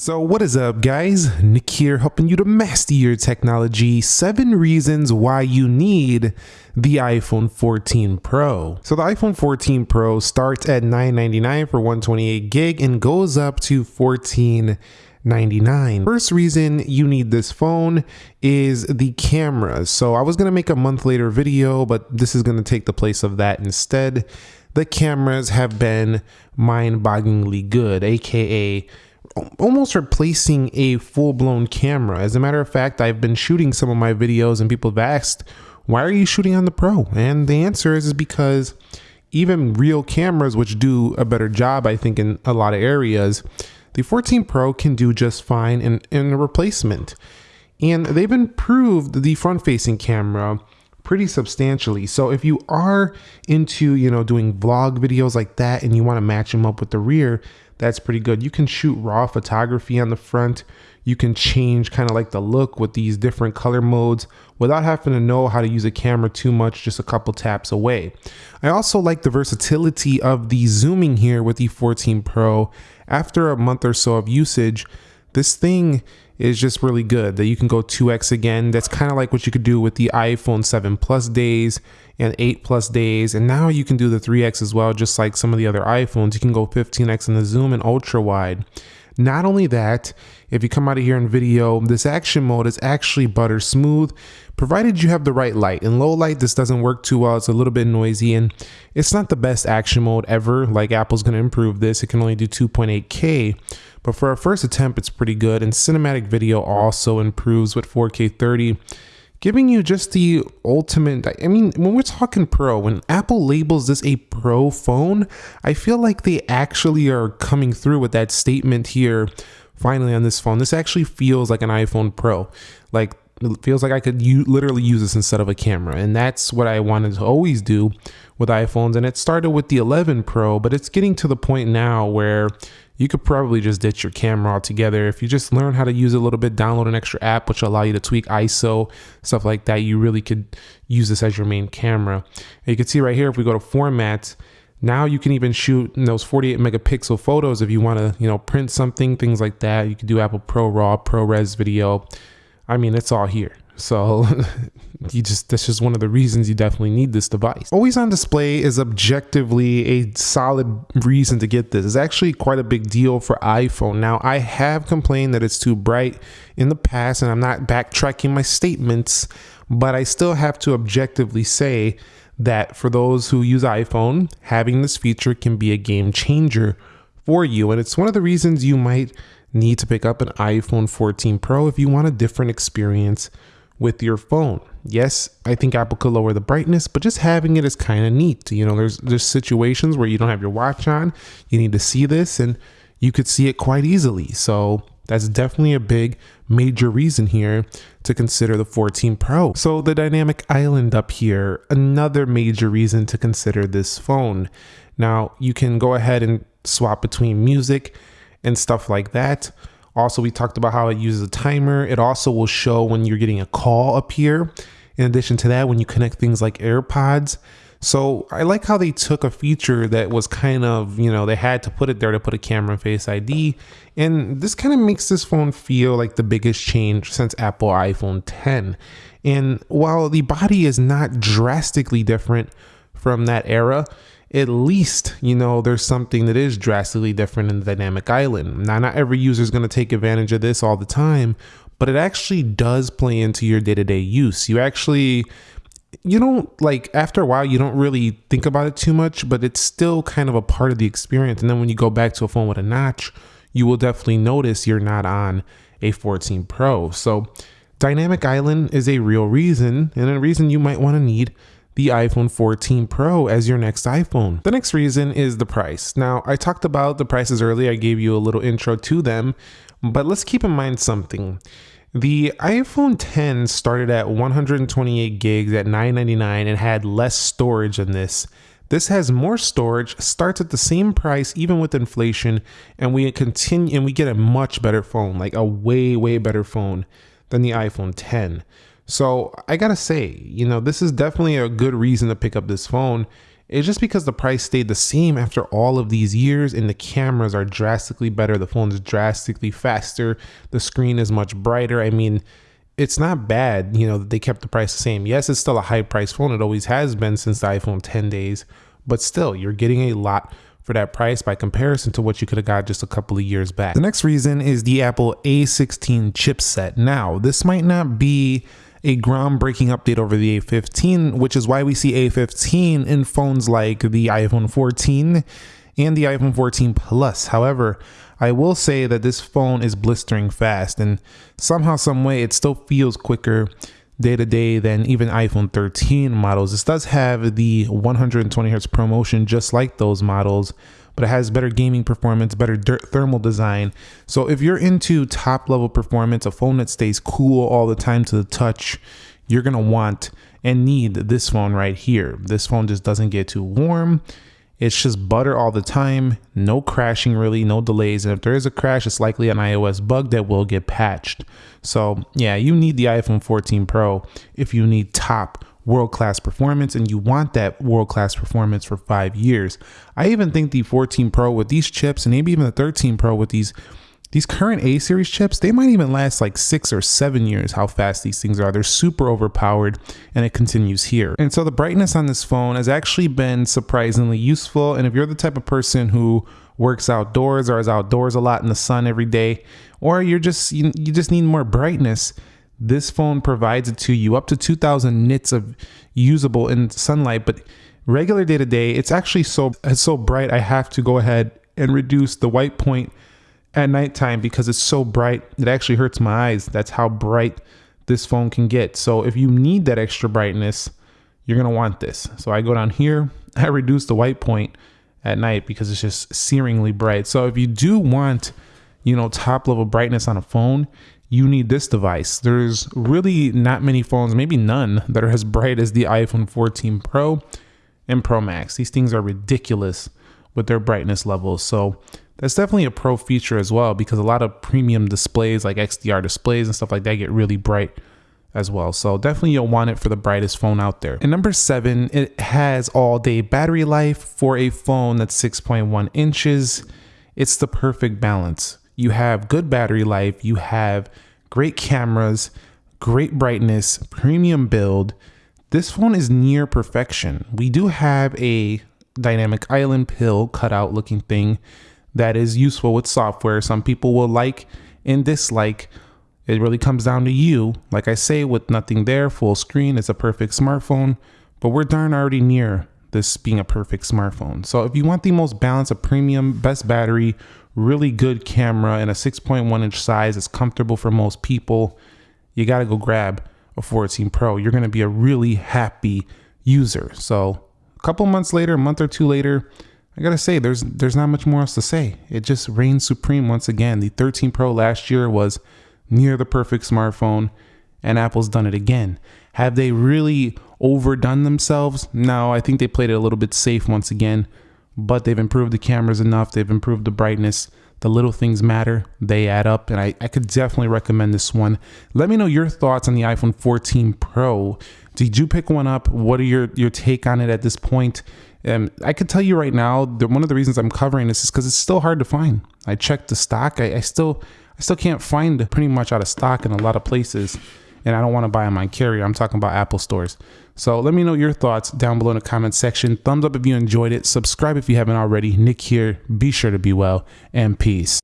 So what is up guys? Nick here helping you to master your technology. 7 reasons why you need the iPhone 14 Pro. So the iPhone 14 Pro starts at 999 for 128 gig and goes up to 1499. First reason you need this phone is the camera. So I was going to make a month later video, but this is going to take the place of that instead. The cameras have been mind-bogglingly good, aka almost replacing a full-blown camera. As a matter of fact, I've been shooting some of my videos and people have asked, why are you shooting on the Pro? And the answer is, is because even real cameras, which do a better job, I think, in a lot of areas, the 14 Pro can do just fine in, in a replacement. And they've improved the front-facing camera pretty substantially. So if you are into, you know, doing vlog videos like that and you want to match them up with the rear, that's pretty good. You can shoot raw photography on the front. You can change kind of like the look with these different color modes without having to know how to use a camera too much, just a couple taps away. I also like the versatility of the zooming here with the 14 Pro. After a month or so of usage, this thing is just really good that you can go 2x again. That's kind of like what you could do with the iPhone 7 Plus days and 8 Plus days. And now you can do the 3x as well, just like some of the other iPhones. You can go 15x in the zoom and ultra wide. Not only that, if you come out of here in video, this action mode is actually butter smooth, provided you have the right light. In low light, this doesn't work too well. It's a little bit noisy and it's not the best action mode ever. Like Apple's gonna improve this. It can only do 2.8K, but for our first attempt, it's pretty good. And cinematic video also improves with 4K 30 giving you just the ultimate. I mean, when we're talking pro, when Apple labels this a pro phone, I feel like they actually are coming through with that statement here finally on this phone. This actually feels like an iPhone Pro. Like, it feels like I could u- literally use this instead of a camera. And that's what I wanted to always do with iPhones. And it started with the 11 Pro, but it's getting to the point now where you could probably just ditch your camera altogether. If you just learn how to use a little bit, download an extra app which will allow you to tweak ISO, stuff like that, you really could use this as your main camera. And you can see right here, if we go to formats, now you can even shoot those 48 megapixel photos if you want to, you know, print something, things like that. You can do Apple Pro RAW, ProRes video. I mean, it's all here. So you just that's just one of the reasons you definitely need this device. Always on display is objectively a solid reason to get this. It's actually quite a big deal for iPhone. Now, I have complained that it's too bright in the past and I'm not backtracking my statements, but I still have to objectively say that for those who use iPhone, having this feature can be a game changer for you and it's one of the reasons you might need to pick up an iPhone 14 Pro if you want a different experience with your phone. Yes, I think Apple could lower the brightness, but just having it is kind of neat. You know, there's there's situations where you don't have your watch on, you need to see this and you could see it quite easily. So that's definitely a big major reason here to consider the 14 Pro. So the dynamic island up here, another major reason to consider this phone. Now you can go ahead and swap between music and stuff like that. Also, we talked about how it uses a timer. It also will show when you're getting a call up here. In addition to that, when you connect things like AirPods. So I like how they took a feature that was kind of, you know, they had to put it there to put a camera and face ID. And this kind of makes this phone feel like the biggest change since Apple iPhone 10. And while the body is not drastically different from that era, at least you know there's something that is drastically different in the dynamic island. Now, not every user is going to take advantage of this all the time, but it actually does play into your day to day use. You actually, you don't like after a while, you don't really think about it too much, but it's still kind of a part of the experience. And then when you go back to a phone with a notch, you will definitely notice you're not on a 14 Pro. So, Dynamic Island is a real reason and a reason you might want to need the iPhone 14 Pro as your next iPhone. The next reason is the price. Now, I talked about the prices earlier, I gave you a little intro to them, but let's keep in mind something. The iPhone 10 started at 128 gigs at 999 and had less storage than this. This has more storage, starts at the same price even with inflation, and we continue and we get a much better phone, like a way way better phone than the iPhone 10. So I gotta say, you know, this is definitely a good reason to pick up this phone. It's just because the price stayed the same after all of these years and the cameras are drastically better. The phone is drastically faster. The screen is much brighter. I mean, it's not bad, you know, that they kept the price the same. Yes, it's still a high price phone. It always has been since the iPhone 10 days, but still, you're getting a lot for that price by comparison to what you could have got just a couple of years back. The next reason is the Apple A16 chipset. Now, this might not be a groundbreaking update over the A15, which is why we see A15 in phones like the iPhone 14 and the iPhone 14 Plus. However, I will say that this phone is blistering fast and somehow, some way, it still feels quicker day to day than even iPhone 13 models. This does have the 120 hertz ProMotion just like those models, but it has better gaming performance, better thermal design. So if you're into top level performance, a phone that stays cool all the time to the touch, you're gonna want and need this phone right here. This phone just doesn't get too warm. It's just butter all the time, no crashing really, no delays. And if there is a crash, it's likely an iOS bug that will get patched. So, yeah, you need the iPhone 14 Pro if you need top world class performance and you want that world class performance for five years. I even think the 14 Pro with these chips and maybe even the 13 Pro with these these current A series chips, they might even last like six or seven years, how fast these things are. They're super overpowered and it continues here. And so the brightness on this phone has actually been surprisingly useful. And if you're the type of person who works outdoors or is outdoors a lot in the sun every day, or you're just, you, you just need more brightness, this phone provides it to you up to 2000 nits of usable in sunlight, but regular day to day, it's actually so, it's so bright. I have to go ahead and reduce the white point at nighttime because it's so bright. It actually hurts my eyes. That's how bright this phone can get. So if you need that extra brightness, you're gonna want this. So I go down here, I reduce the white point at night because it's just searingly bright. So if you do want, you know, top level brightness on a phone, you need this device. There's really not many phones, maybe none, that are as bright as the iPhone 14 Pro and Pro Max. These things are ridiculous with their brightness levels. So that's definitely a pro feature as well because a lot of premium displays like XDR displays and stuff like that get really bright as well. So definitely you'll want it for the brightest phone out there. And number seven, it has all day battery life for a phone that's 6.1 inches. It's the perfect balance. You have good battery life, you have great cameras, great brightness, premium build. This phone is near perfection. We do have a dynamic island pill cutout looking thing that is useful with software. Some people will like and dislike. It really comes down to you. Like I say, with nothing there, full screen, it's a perfect smartphone, but we're darn already near this being a perfect smartphone. So if you want the most balanced, a premium, best battery, really good camera, and a 6.1 inch size that's comfortable for most people, you got to go grab a 14 Pro. You're to be a really happy user. So a couple months later, a month or two later, I gotta say, there's there's not much more else to say. It just reigns supreme once again. The 13 Pro last year was near the perfect smartphone, and Apple's done it again. Have they really overdone themselves? No, I think they played it a little bit safe once again, but they've improved the cameras enough, they've improved the brightness. The little things matter, they add up, and I, I could definitely recommend this one. Let me know your thoughts on the iPhone 14 Pro. Did you pick one up? What are your, your take on it at this point? And I could tell you right now that one of the reasons I'm covering this is because it's still hard to find. I checked the stock. I, I, still I still can't find pretty much out of stock in a lot of places. And I don't want to buy on my carrier. I'm talking about Apple stores. So let me know your thoughts down below in the comment section. Thumbs up if you enjoyed it. Subscribe if you haven't already. Nick here. Be sure to be well and peace.